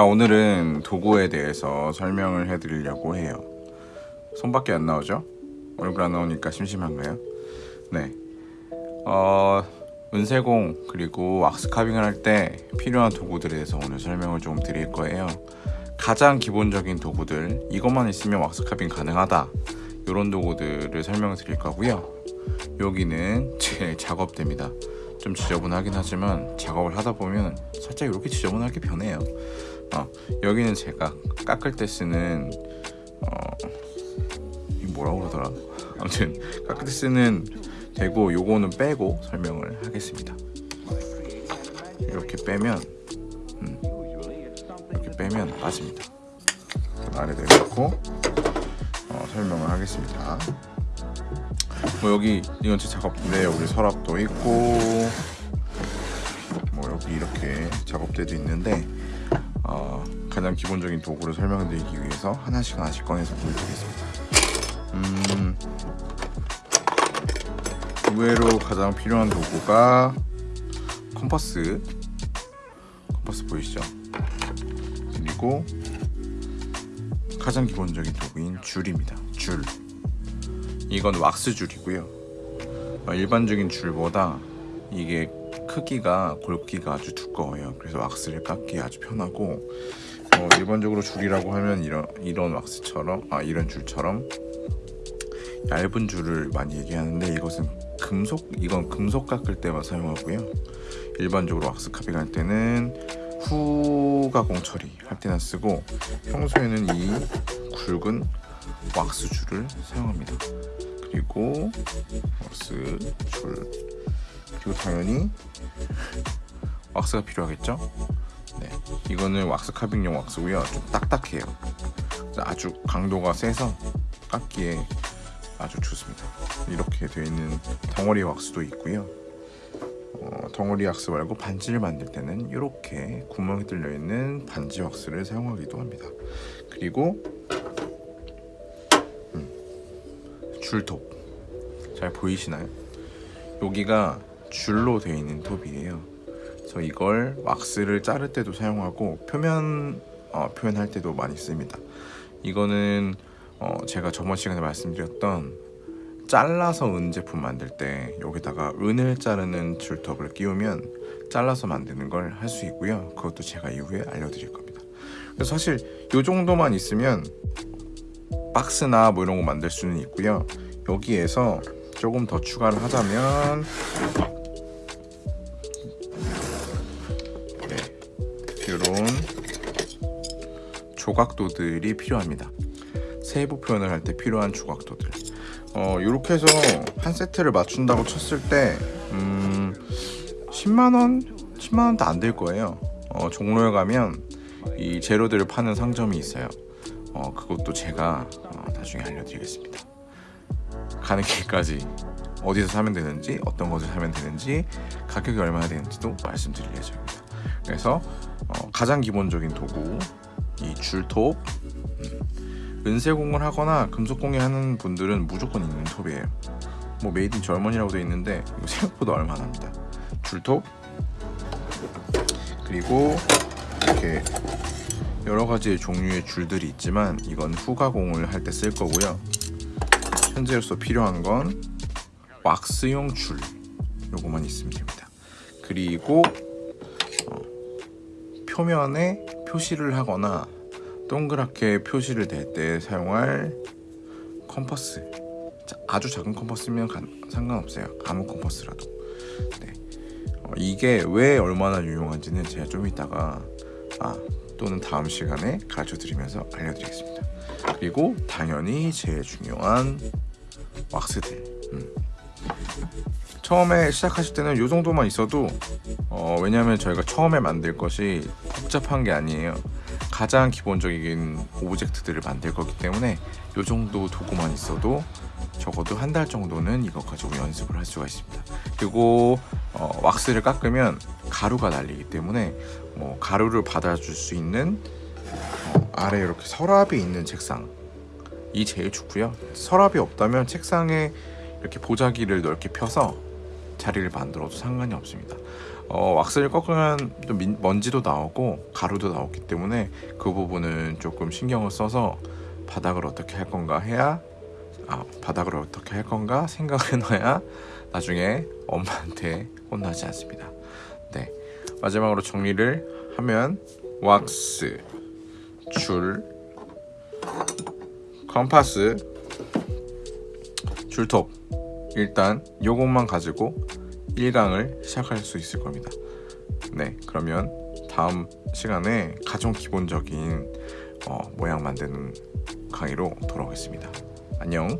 자 오늘은 도구에 대해서 설명을 해드리려고 해요. 손밖에 안 나오죠? 얼굴 안 나오니까 심심한가요? 네. 어, 은세공 그리고 왁스카빙을 할 때 필요한 도구들에 대해서 오늘 설명을 좀 드릴 거예요. 가장 기본적인 도구들 이것만 있으면 왁스카빙 가능하다. 이런 도구들을 설명을 드릴 거고요. 여기는 제 작업대입니다. 좀 지저분하긴 하지만 작업을 하다 보면 살짝 이렇게 지저분하게 변해요 어, 여기는 제가 깎을 때 쓰는 어, 이 뭐라고 그러더라? 아무튼 깎을 때 쓰는 되고 요거는 빼고 설명을 하겠습니다. 이렇게 빼면 음, 이렇게 빼면 빠집니다. 아래 내려놓고 어, 설명을 하겠습니다. 뭐 여기 이건 제 작업대 여기 서랍도 있고 뭐 여기 이렇게 작업대도 있는데 어, 가장 기본적인 도구를 설명드리기 위해서 하나씩 하나씩 꺼내서 보여드리겠습니다. 음, 의외로 가장 필요한 도구가 컴퍼스. 컴퍼스 보이시죠? 그리고 가장 기본적인 도구인 줄입니다. 줄. 이건 왁스 줄이고요. 어, 일반적인 줄보다 이게 크기가 골기가 아주 두꺼워요. 그래서 왁스를 깎기 아주 편하고 어, 일반적으로 줄이라고 하면 이런 이런 왁스처럼 아 이런 줄처럼 얇은 줄을 많이 얘기하는데 이것은 금속 이건 금속 깎을 때만 사용하고요. 일반적으로 왁스 카빙 할 때는 후가공 처리 할 때나 쓰고 평소에는 이 굵은 왁스 줄을 사용합니다. 그리고 왁스 줄 그리고 당연히 왁스가 필요하겠죠? 네, 이거는 왁스 카빙용 왁스고요. 좀 딱딱해요. 아주 강도가 세서 깎기에 아주 좋습니다. 이렇게 되어 있는 덩어리 왁스도 있고요. 어, 덩어리 왁스 말고 반지를 만들 때는 이렇게 구멍이 뚫려 있는 반지 왁스를 사용하기도 합니다. 그리고 음, 줄톱. 잘 보이시나요? 여기가 줄로 되어 있는 톱이에요. 그래서 이걸 왁스를 자를 때도 사용하고 표면 어, 표현할 때도 많이 씁니다. 이거는 어, 제가 저번 시간에 말씀드렸던 잘라서 은 제품 만들 때 여기다가 은을 자르는 줄톱을 끼우면 잘라서 만드는 걸 할 수 있고요. 그것도 제가 이후에 알려드릴 겁니다. 그래서 사실 이 정도만 있으면 박스나 뭐 이런 거 만들 수는 있고요. 여기에서 조금 더 추가를 하자면 이런 조각도들이 필요합니다. 세부 표현을 할 때 필요한 조각도들. 어, 이렇게 해서 한 세트를 맞춘다고 쳤을 때 음, 10만원? 10만원도 안 될 거예요. 어, 종로에 가면 이 재료들을 파는 상점이 있어요. 어, 그것도 제가 어, 나중에 알려드리겠습니다. 가는 길까지 어디서 사면 되는지 어떤 것을 사면 되는지 가격이 얼마나 되는지도 말씀드릴 예정입니다. 그래서 어, 가장 기본적인 도구 이 줄톱. 음, 은세공을 하거나 금속공예 하는 분들은 무조건 있는 톱이에요. 뭐 made in Germany라고 되어 있는데 이거 생각보다 얼마 안 합니다. 줄톱. 그리고 이렇게 여러 가지 종류의 줄들이 있지만 이건 후가공을 할 때 쓸 거고요. 현재로서 필요한 건 왁스용 줄. 요거만 있으면 됩니다. 그리고 어, 표면에 표시를 하거나 동그랗게 표시를 댈 때 사용할 컴퍼스. 아주 작은 컴퍼스면 상관없어요. 아무 컴퍼스라도. 네. 어, 이게 왜 얼마나 유용한지는 제가 좀 이따가 아, 또는 다음 시간에 가르쳐 드리면서 알려드리겠습니다. 그리고 당연히 제일 중요한 왁스들. 음. 처음에 시작하실 때는 이 정도만 있어도 어, 왜냐하면 저희가 처음에 만들 것이 복잡한 게 아니에요. 가장 기본적인 오브젝트들을 만들 거기 때문에 이 정도 도구만 있어도 적어도 한 달 정도는 이것 가지고 연습을 할 수가 있습니다. 그리고 어, 왁스를 깎으면 가루가 날리기 때문에 뭐 가루를 받아줄 수 있는 어, 아래 이렇게 서랍이 있는 책상. 이 제일 좋고요. 서랍이 없다면 책상에 이렇게 보자기를 넓게 펴서 자리를 만들어도 상관이 없습니다 어, 왁스를 꺾으면 좀 민- 먼지도 나오고 가루도 나오기 때문에 그 부분은 조금 신경을 써서 바닥을 어떻게 할 건가 해야 아, 바닥을 어떻게 할 건가 생각해 놔야 나중에 엄마한테 혼나지 않습니다. 네. 마지막으로 정리를 하면 왁스, 줄, 컴파스, 줄톱 일단 요것만 가지고 1강을 시작할 수 있을 겁니다. 네, 그러면 다음 시간에 가장 기본적인 어, 모양 만드는 강의로 돌아오겠습니다. 안녕.